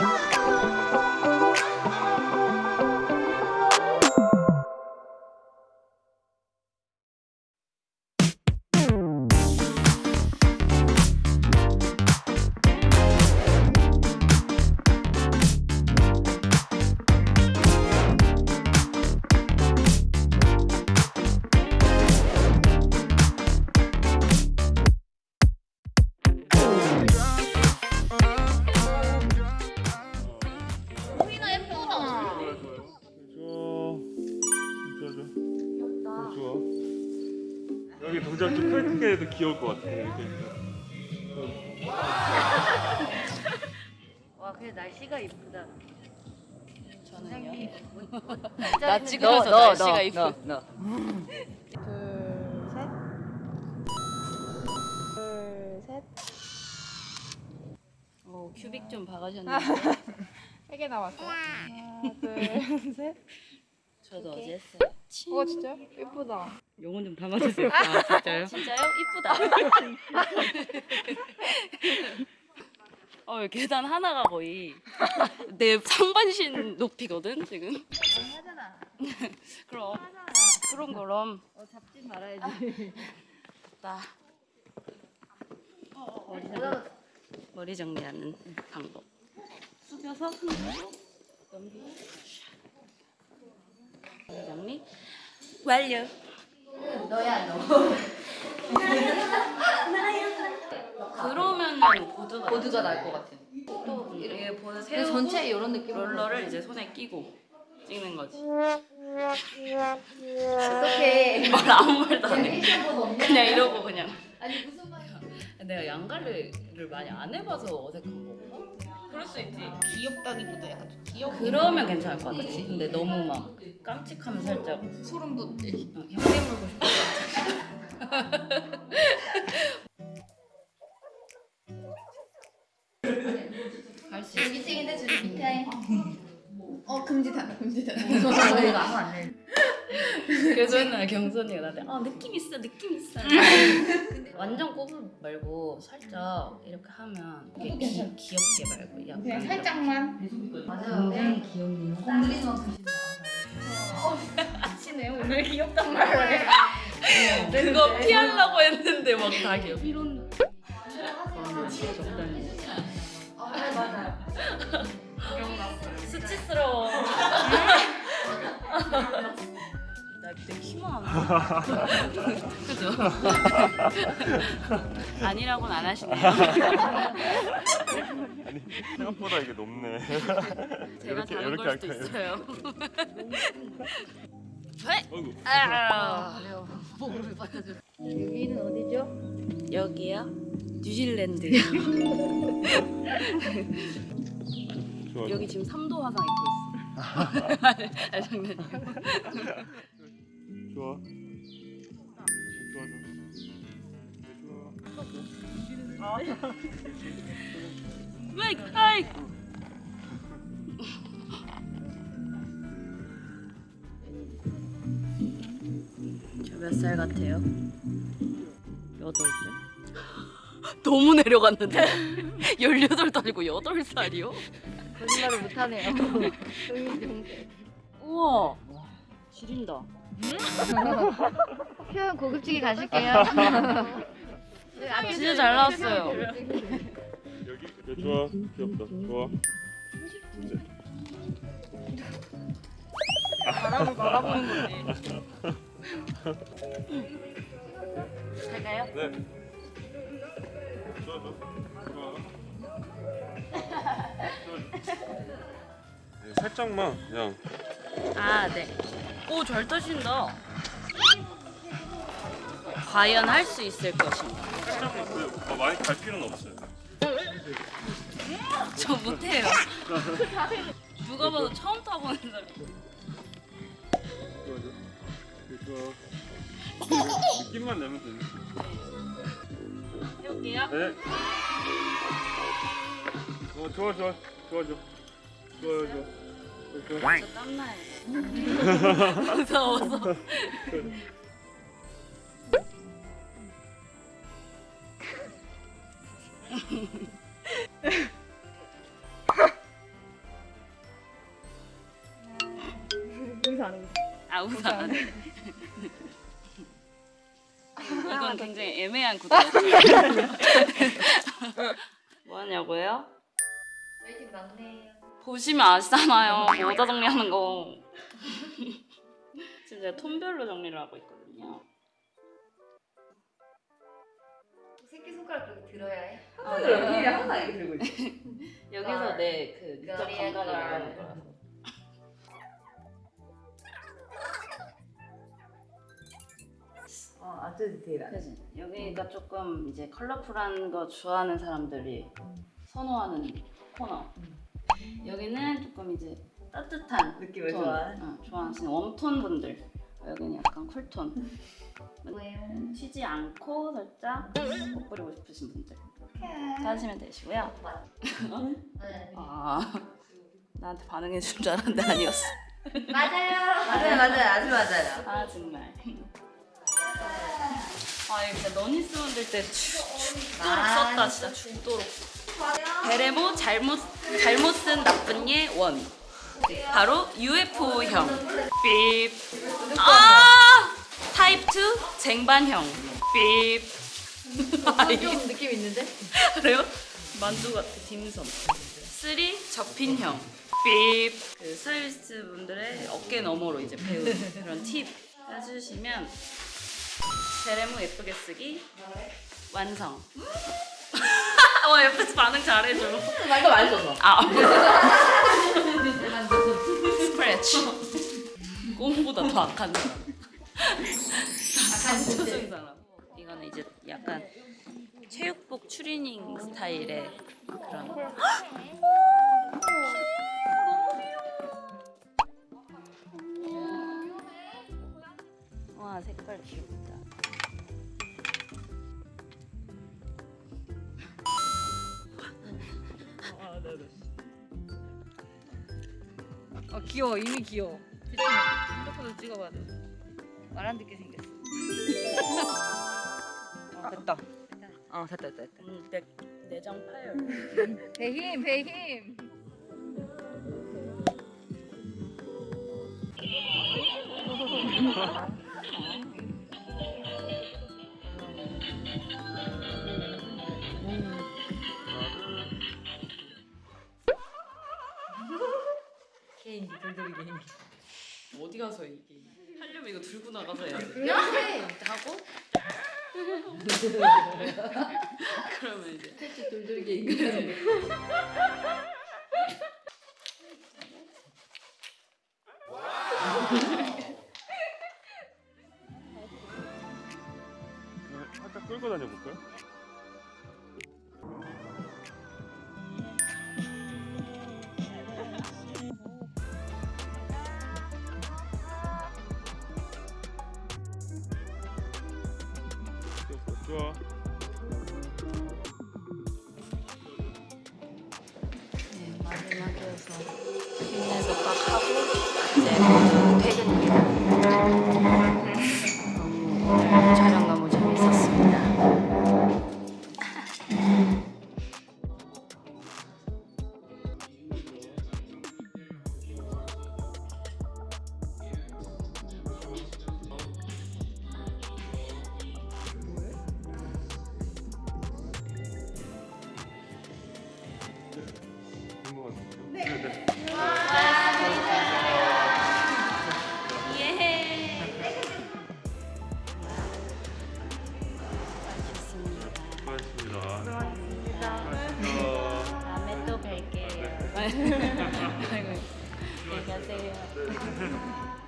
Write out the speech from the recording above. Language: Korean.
Bye. 여기 동작 좀 크게 해도 귀여울 것 같아 이렇게 와, 근데 날씨가 이쁘다. 저는요. 나 찍으면서 날씨가 이쁘. 둘, 셋. 둘, 셋. 오, 큐빅 좀 박으셨는데. 세개 남았어요. 하나, 둘, 셋. 저도 어제 했어요. 어, 진짜? 예쁘다. 영혼 좀 담아주세요. 아, 진짜요? 진짜요? 이쁘다. 어, 계단 하나가 거의 내 상반신 높이거든, 지금. 하잖아. 그럼. 그럼, 그럼. 어, 잡지 말아야지. 나 머리, 정리, 머리 정리하는 방법. 숙여서 흔들고 넘기고 머리 정리 완료. 너야, 너. 그러면은 보드가 보드가 날 것 같아. 또 이렇게 보드 근데 세우고 전체 이런 느낌으로. 롤러를 이제 손에 끼고 찍는 거지. 어떻게. 말 아무 말도 안 해. 그냥 이러고 그냥. 아니, 무슨 말이야. 내가 양갈래를 많이 안 해봐서 어색한 거구나. 그럴 수 있지. 귀엽다기보다 약간 좀 귀여워. 그러면 괜찮을 것 같아. 근데 너무 막 깜찍하면 살짝 소름 돋지. 어, 형님 물고 싶어. 할수 있어. 찍인데 저기 밑에. 어, 금지다, 금지다. 저희가 아무 안 내. 맨날 경선이가 나한테 아 느낌 있어 느낌 있어. 완전 꼬부 말고 살짝 이렇게 하면 이게 귀, 귀엽게 말고 약간 그냥 살짝만. 맞아요. 굉장히 귀엽네요. 건드리는 만큼 아시네요. 오늘 귀엽단 말을 해. 그거 피하려고 했는데 막 다 귀엽. 이런 진짜 적당히. 아, 네, 맞아요. 수치스러워. 나 그때 키만 그죠? 아니라고는 안 하시네요. 아니 생각보다 이게 높네 제가 이렇게 이렇게 걸 수도 할까요? 있어요. 아, 그래요. 목을 받아줘. 여기는 어디죠? 여기요? 뉴질랜드. 좋아 여기 지금 3도 화상 입고 있어. 아니 장난이에요. 좋아 좋아 좋아 네, 좋아 왜? 아이. 저몇살 같아요? 여덟 살? 너무 내려갔는데? 18도 아니고 8살이요? 거짓말을 못하네요. 우와 지린다 표현 고급지게 가실게요. 진짜 잘 나왔어요. 여기 네, 좋아. 귀엽다. 좋아. 바람을 바라보는 거지. 갈까요? 네. 좋아 좋아. 좋아. 네, 살짝만 그냥. 아, 네. 오, 잘 타신다. 과연 할 수 있을 것인가? 어, 많이 갈 필요는 없어요 저 못해요. 누가 봐도 처음 타보는 사람. 느낌만 내면 되네 해볼게요. 네. 어 좋아 좋아 좋아 좋아 좋아 좋아 저 땀나요. 무서워서 웃어 안 웃어 아 웃어 안 웃어 이건 굉장히 애매한 구도였어요 뭐하냐고요? waiting 막내예요 보시면 아시잖아요. 모자 정리하는 거. 지금 제가 톤별로 정리를 하고 있거든요. 새끼 손가락 그렇게 들어야 해? 아, 여기 항상 이렇게 들고 있어. 여기서 내그 미적 거리에 감각을 걸. 말하는 거라서. 어, 아주 디테일하네. 여기가 조금 이제 컬러풀한 거 좋아하는 사람들이 선호하는 코너. 여기는 조금 이제 따뜻한 느낌을 톤, 좋아하는. 어, 좋아하시는 웜톤 분들. 여기는 약간 쿨톤. 튀지 않고 살짝 못 부리고 싶으신 분들. 하시면 되시고요. 네. 아 나한테 반응해 줄 줄 알았는데 아니었어. 맞아요. 맞아요, 맞아요. 아주 맞아요. 아 정말. 아 이거 진짜 너니 스분들 때 죽도록 썼다 진짜 죽도록. 베레모 잘못 잘못 쓴 나쁜 예 원. 바로 UFO형. 삐. 아 타입 2 쟁반형. 삐. 아, 좀 느낌 있는데? 그래요? 만두 같아 딤섬. 3 접힌형. 삐. 그 스타일리스트 분들의 어깨 너머로 이제 배우는 그런 팁 해주시면 베레모 예쁘게 쓰기 완성. 와 옆에서 반응 잘해줘. 말도 많이 써서. 아. 스크래치. 꽁보다 더 악한. 악한 초승 사람. 이거는 이제 약간 체육복 추리닝 스타일의 그런. 와 색깔 귀엽다. 어 귀여워 이미 귀여워. 핸드폰으로 찍어봐야 돼. 말안 듣게 생겼어. 어, 됐다. 어, 됐다, 됐다. 됐다. 음, 내, 내장 파열. 배힘 배힘. 개인기, 돌돌이 개인기. 어디 가서 이게 하려면 이거 들고 나가서 해야 돼. 하고 그러면 이제 돌돌이 개인기. 살짝 끌고 다녀볼까요? 좋아. 네, 마지막이어서 힘내서 딱 하고 이제 퇴근입니다. 또뵐